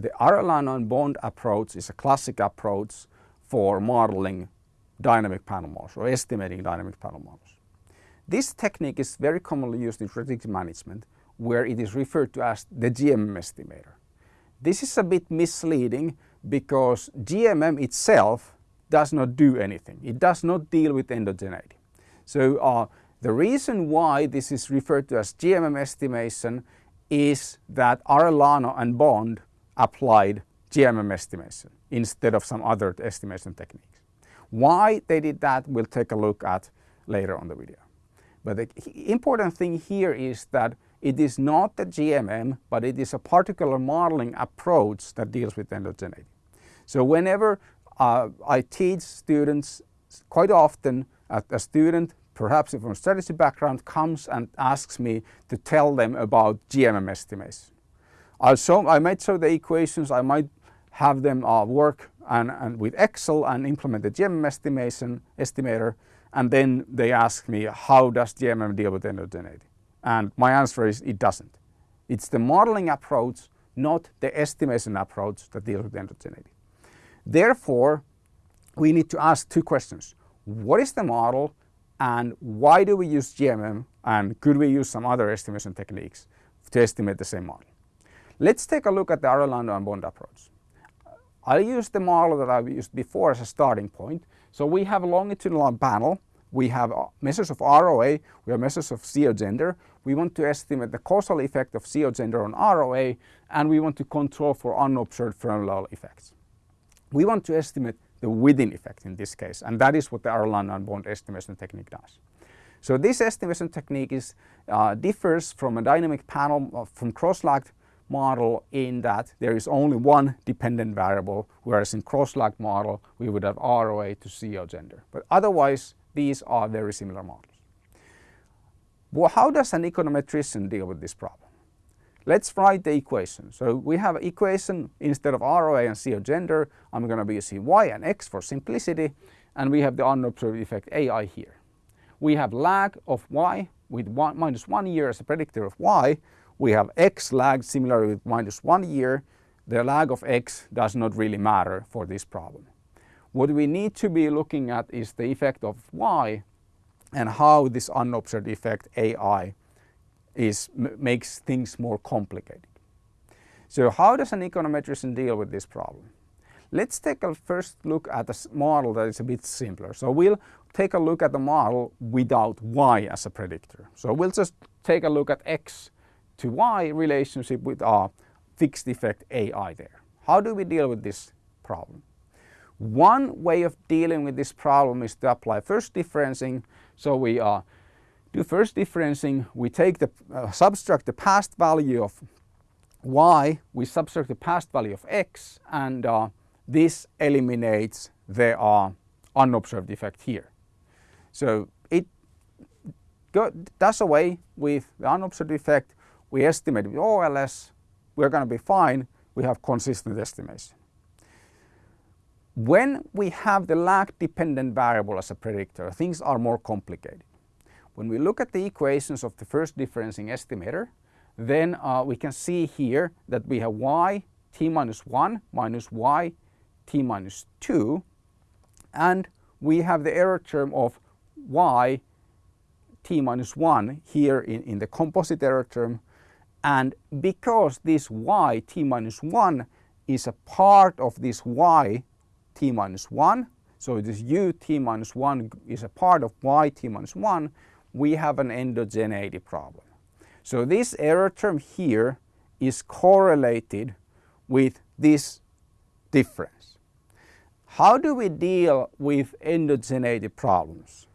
the Arellano and Bond approach is a classic approach for modeling dynamic panel models or estimating dynamic panel models. This technique is very commonly used in predictive management where it is referred to as the GMM estimator. This is a bit misleading because GMM itself does not do anything. It does not deal with endogeneity. So uh, the reason why this is referred to as GMM estimation is that Arellano and Bond applied GMM estimation instead of some other estimation techniques. Why they did that we'll take a look at later on the video. But the important thing here is that it is not the GMM, but it is a particular modeling approach that deals with endogeneity. So whenever uh, I teach students, quite often a, a student, perhaps from a strategy background, comes and asks me to tell them about GMM estimation. Show, I might show the equations, I might have them uh, work and, and with Excel and implement the GMM estimation estimator and then they ask me how does GMM deal with endogeneity? And my answer is it doesn't. It's the modeling approach, not the estimation approach that deals with endogeneity. Therefore, we need to ask two questions. What is the model and why do we use GMM and could we use some other estimation techniques to estimate the same model? Let's take a look at the Arellano and Bond approach. I'll use the model that I've used before as a starting point. So we have a longitudinal panel, we have measures of ROA, we have measures of CEO gender. We want to estimate the causal effect of CEO gender on ROA and we want to control for unobserved firm effects. We want to estimate the within effect in this case and that is what the Arellano and Bond estimation technique does. So this estimation technique is, uh, differs from a dynamic panel uh, from cross-lagged model in that there is only one dependent variable, whereas in cross-lagged model we would have ROA to CEO gender. But otherwise these are very similar models. Well, how does an econometrician deal with this problem? Let's write the equation. So we have an equation instead of ROA and CEO gender, I'm going to be using Y and X for simplicity, and we have the unobserved effect AI here. We have lag of Y with one, minus one year as a predictor of Y, we have x lag similarly with minus one year. The lag of x does not really matter for this problem. What we need to be looking at is the effect of y and how this unobserved effect AI is, makes things more complicated. So how does an econometrician deal with this problem? Let's take a first look at a model that is a bit simpler. So we'll take a look at the model without y as a predictor. So we'll just take a look at x to y relationship with our fixed effect AI there. How do we deal with this problem? One way of dealing with this problem is to apply first differencing. So we uh, do first differencing, we take the uh, subtract the past value of y, we subtract the past value of x and uh, this eliminates the uh, unobserved effect here. So it go, does away with the unobserved effect we estimate with OLS, we're going to be fine, we have consistent estimation. When we have the lag dependent variable as a predictor, things are more complicated. When we look at the equations of the first differencing estimator, then uh, we can see here that we have y t minus 1 minus y t minus 2 and we have the error term of y t minus 1 here in, in the composite error term and because this y t minus 1 is a part of this y t minus 1, so this u t minus 1 is a part of y t minus 1, we have an endogeneity problem. So this error term here is correlated with this difference. How do we deal with endogeneity problems?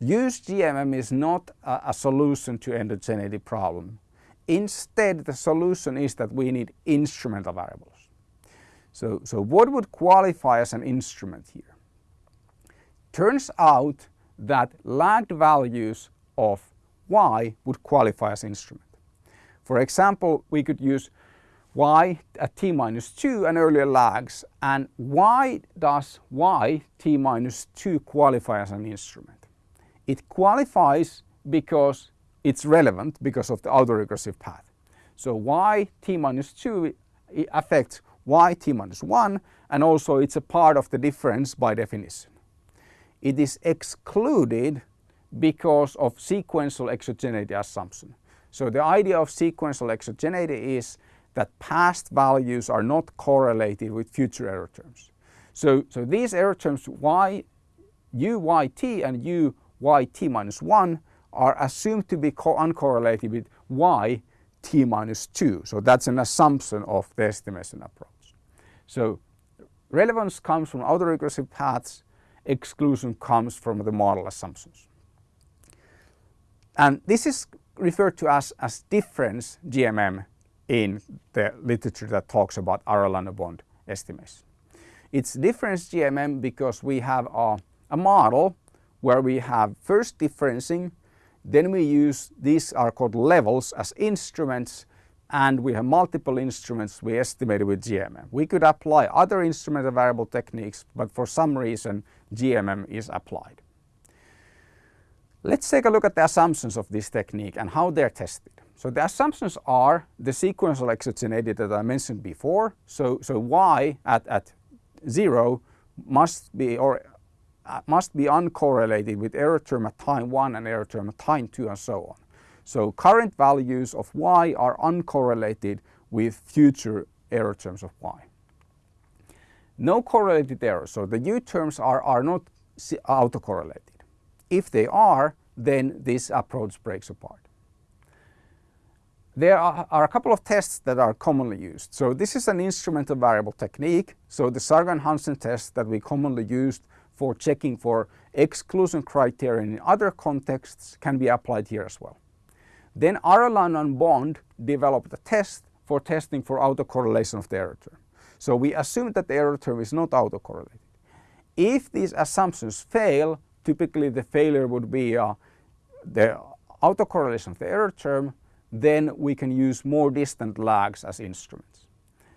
Use GMM is not a, a solution to endogeneity problem. Instead, the solution is that we need instrumental variables. So, so what would qualify as an instrument here? Turns out that lagged values of y would qualify as instrument. For example, we could use y at t minus 2 and earlier lags and why does y t minus 2 qualify as an instrument? It qualifies because it's relevant because of the autoregressive path. So y t minus 2 affects y t minus 1 and also it's a part of the difference by definition. It is excluded because of sequential exogeneity assumption. So the idea of sequential exogeneity is that past values are not correlated with future error terms. So, so these error terms y, and u y t minus 1 are assumed to be uncorrelated with y t minus 2. So that's an assumption of the estimation approach. So relevance comes from autoregressive paths, exclusion comes from the model assumptions. And this is referred to as, as difference GMM in the literature that talks about Arellano-Bond estimation. It's difference GMM because we have a, a model where we have first differencing, then we use, these are called levels as instruments and we have multiple instruments we estimated with GMM. We could apply other instrument variable techniques, but for some reason GMM is applied. Let's take a look at the assumptions of this technique and how they're tested. So the assumptions are the sequential exogeneity that I mentioned before. So, so y at, at 0 must be or Uh, must be uncorrelated with error term at time 1 and error term at time 2 and so on. So current values of y are uncorrelated with future error terms of y. No correlated errors, so the u terms are, are not autocorrelated. If they are, then this approach breaks apart. There are, are, a couple of tests that are commonly used. So this is an instrumental variable technique. So the Sargan-Hansen test that we commonly used for checking for exclusion criteria in other contexts can be applied here as well. Then Arellano and Bond developed a test for testing for autocorrelation of the error term. So we assume that the error term is not autocorrelated. If these assumptions fail, typically the failure would be uh, the autocorrelation of the error term, then we can use more distant lags as instruments.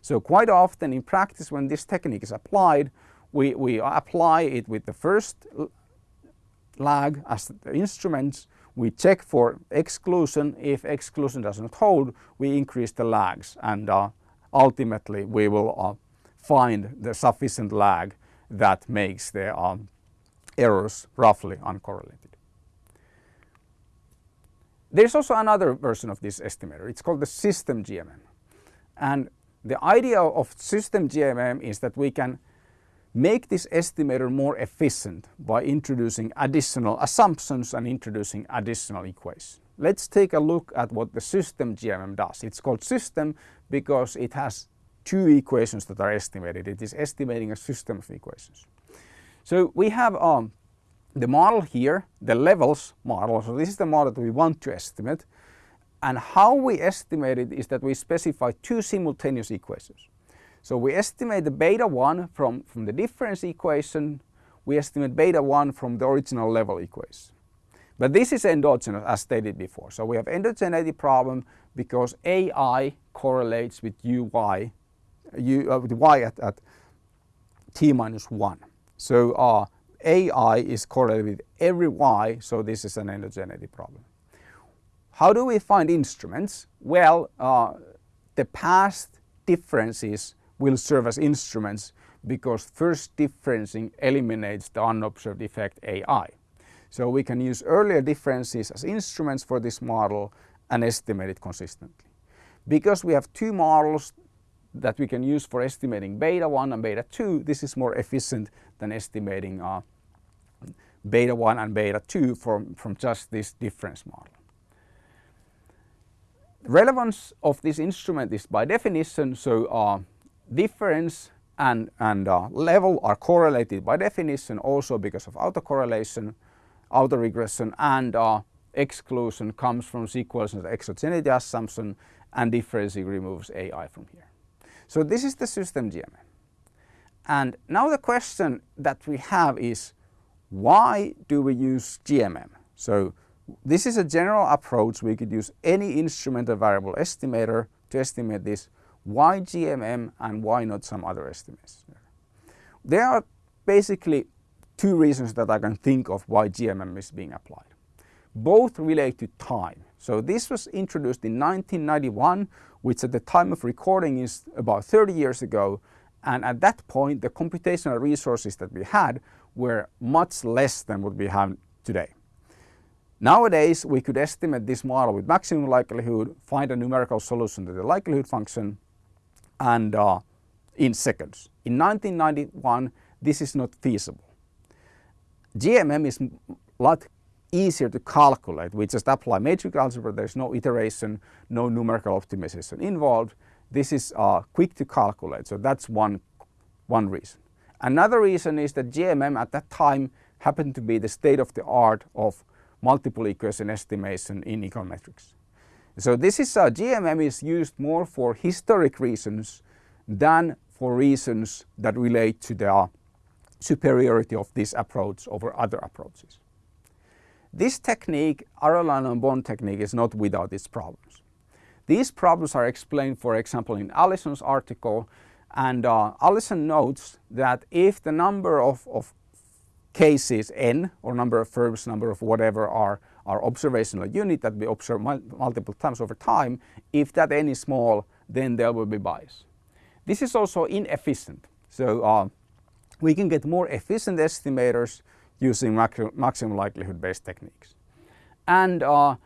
So quite often in practice when this technique is applied, we, we apply it with the first lag as the instruments. We check for exclusion. If exclusion does not hold, we increase the lags and uh, ultimately we will uh, find the sufficient lag that makes the um, errors roughly uncorrelated. There's also another version of this estimator. It's called the system GMM. And the idea of system GMM is that we can make this estimator more efficient by introducing additional assumptions and introducing additional equations. Let's take a look at what the system GMM does. It's called system because it has two equations that are estimated. It is estimating a system of equations. So we have um, the model here, the levels model, so this is the model that we want to estimate. And how we estimate it is that we specify two simultaneous equations. So we estimate the beta 1 from, from the difference equation, we estimate beta 1 from the original level equation. But this is endogenous as stated before. So we have endogeneity problem because AI correlates with UY, U, uh, with Y at, at t minus 1. So uh, AI is correlated with every Y, so this is an endogeneity problem. How do we find instruments? Well, uh, the past differences will serve as instruments because first differencing eliminates the unobserved effect AI. So we can use earlier differences as instruments for this model and estimate it consistently. Because we have two models that we can use for estimating beta 1 and beta 2, this is more efficient than estimating uh, beta 1 and beta 2 from, from just this difference model. The relevance of this instrument is by definition, so uh, difference and, and uh, level are correlated by definition also because of autocorrelation, autoregression and uh, exclusion comes from sequence exogeneity assumption and differencing removes AI from here. So this is the system GMM. And now the question that we have is why do we use GMM? So this is a general approach. We could use any instrumental variable estimator to estimate this why GMM and why not some other estimates? There are basically two reasons that I can think of why GMM is being applied. Both relate to time. So this was introduced in 1991 which at the time of recording is about 30 years ago. And at that point, the computational resources that we had were much less than what we have today. Nowadays, we could estimate this model with maximum likelihood, find a numerical solution to the likelihood function, and uh, in seconds. In 1991, this is not feasible. GMM is a lot easier to calculate. We just apply matrix algebra, there's no iteration, no numerical optimization involved. This is uh, quick to calculate, so that's one, one reason. Another reason is that GMM at that time happened to be the state of the art of multiple equation estimation in econometrics. So this is uh, GMM is used more for historic reasons than for reasons that relate to the uh, superiority of this approach over other approaches. This technique, Arellano Bond technique, is not without its problems. These problems are explained, for example, in Allison's article, and uh, Allison notes that if the number of, of cases n, or number of verbs, number of whatever are our observational unit that we observe multiple times over time, if that n is small, then there will be bias. This is also inefficient. So uh, we can get more efficient estimators using maximum likelihood based techniques. And uh,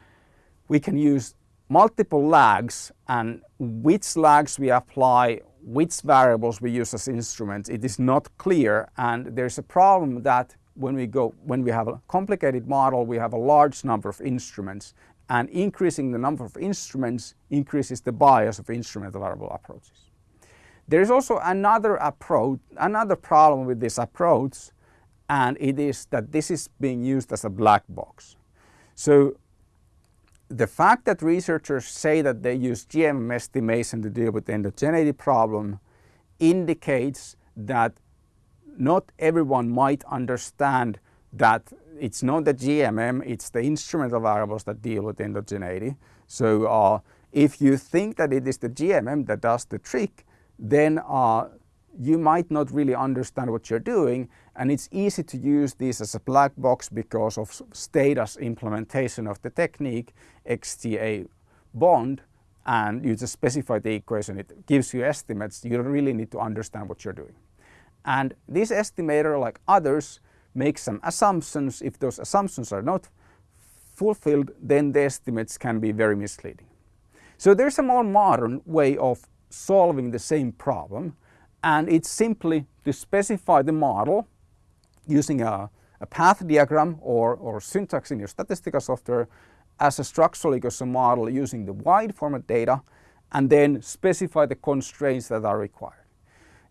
we can use multiple lags and which lags we apply, which variables we use as instruments, it is not clear and there's a problem that when we go when we have a complicated model we have a large number of instruments and increasing the number of instruments increases the bias of instrument variable approaches. There is also another approach, another problem with this approach and it is that this is being used as a black box. So the fact that researchers say that they use GMM estimation to deal with the endogeneity problem indicates that not everyone might understand that it's not the GMM, it's the instrumental variables that deal with endogeneity. So uh, if you think that it is the GMM that does the trick, then uh, you might not really understand what you're doing and it's easy to use this as a black box because of Stata's implementation of the technique XTA bond and you just specify the equation, it gives you estimates, you don't really need to understand what you're doing. And this estimator, like others, makes some assumptions. If those assumptions are not fulfilled, then the estimates can be very misleading. So there's a more modern way of solving the same problem and it's simply to specify the model using a, a path diagram or, or syntax in your statistical software as a structural equation model using the wide format data and then specify the constraints that are required.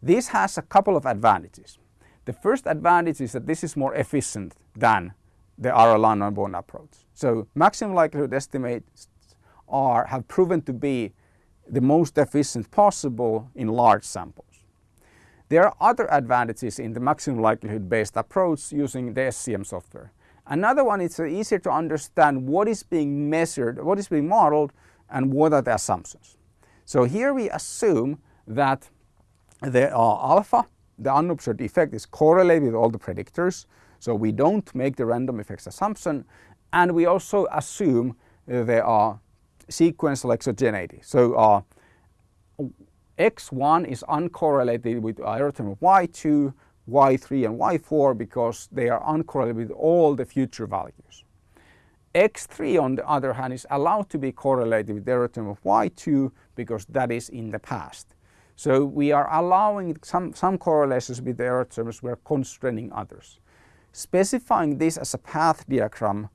This has a couple of advantages. The first advantage is that this is more efficient than the Arellano and Bond approach. So maximum likelihood estimates are, have proven to be the most efficient possible in large samples. There are other advantages in the maximum likelihood based approach using the SEM software. Another one is easier to understand what is being measured, what is being modeled and what are the assumptions. So here we assume that the uh, alpha, the unobserved effect is correlated with all the predictors. So we don't make the random effects assumption and we also assume uh, there are sequential exogeneity. So uh, x1 is uncorrelated with of y2, y3 and y4 because they are uncorrelated with all the future values. x3 on the other hand is allowed to be correlated with the of y2 because that is in the past. So we are allowing some, some correlations with the error terms, we are constraining others. Specifying this as a path diagram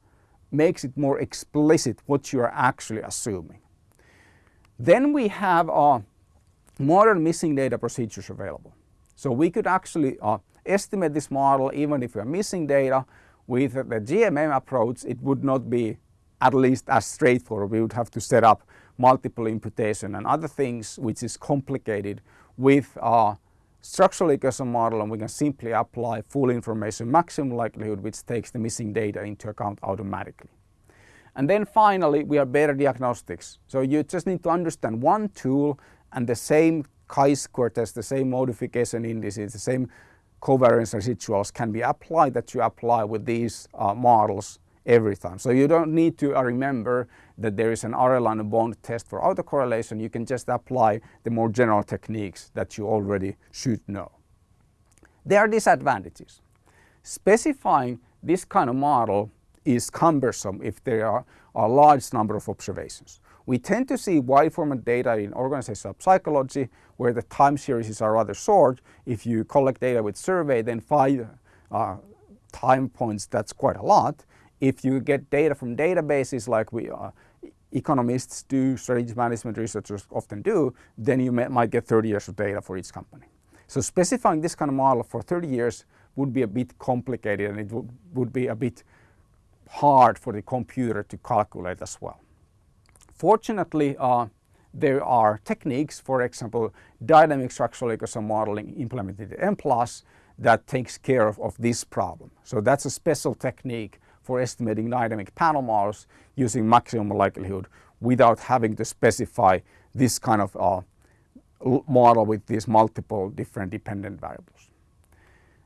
makes it more explicit what you are actually assuming. Then we have uh, modern missing data procedures available. So we could actually uh, estimate this model even if we are missing data. With the GMM approach it would not be at least as straightforward. We would have to set up multiple imputation and other things which is complicated with our structural equation model and we can simply apply full information maximum likelihood which takes the missing data into account automatically. And then finally we have better diagnostics. So you just need to understand one tool and the same chi-square test, the same modification indices, the same covariance residuals can be applied that you apply with these uh, models every time. So you don't need to uh, remember that there is an Arellano-Bond test for autocorrelation. You can just apply the more general techniques that you already should know. There are disadvantages. Specifying this kind of model is cumbersome if there are a large number of observations. We tend to see wide format data in organizational psychology where the time series are rather short. If you collect data with survey then five uh, time points that's quite a lot. If you get data from databases like we uh, economists do, strategic management researchers often do, then you may, might get 30 years of data for each company. So specifying this kind of model for 30 years would be a bit complicated and it would, would be a bit hard for the computer to calculate as well. Fortunately, uh, there are techniques, for example, dynamic structural ecosystem modeling implemented in MPLUS that takes care of, of this problem. So that's a special technique for estimating dynamic panel models using maximum likelihood without having to specify this kind of uh, model with these multiple different dependent variables.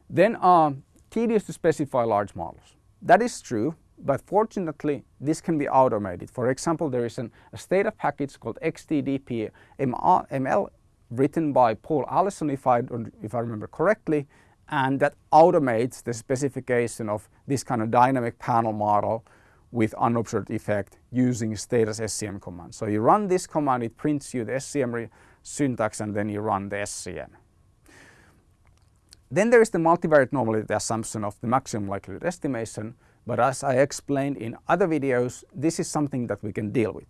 Then uh, tedious to specify large models. That is true, but fortunately this can be automated. For example, there is an, a Stata package called XTDP ML written by Paul Allison, if I, if I remember correctly, and that automates the specification of this kind of dynamic panel model with unobserved effect using Stata's SEM command. So you run this command, it prints you the SEM syntax and then you run the SEM. Then there is the multivariate normality assumption of the maximum likelihood estimation, but as I explained in other videos, this is something that we can deal with.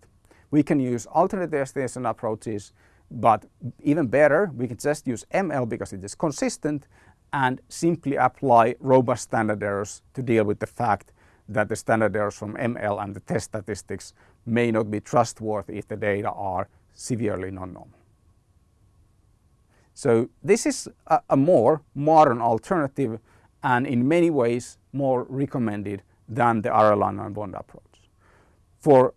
We can use alternative estimation approaches, but even better, we can just use ML because it is consistent and simply apply robust standard errors to deal with the fact that the standard errors from ML and the test statistics may not be trustworthy if the data are severely non-normal. So this is a, a, more modern alternative and in many ways more recommended than the Arellano-Bond approach. For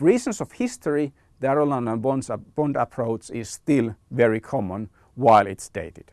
reasons of history, the Arrhenius bond approach is still very common while it's dated.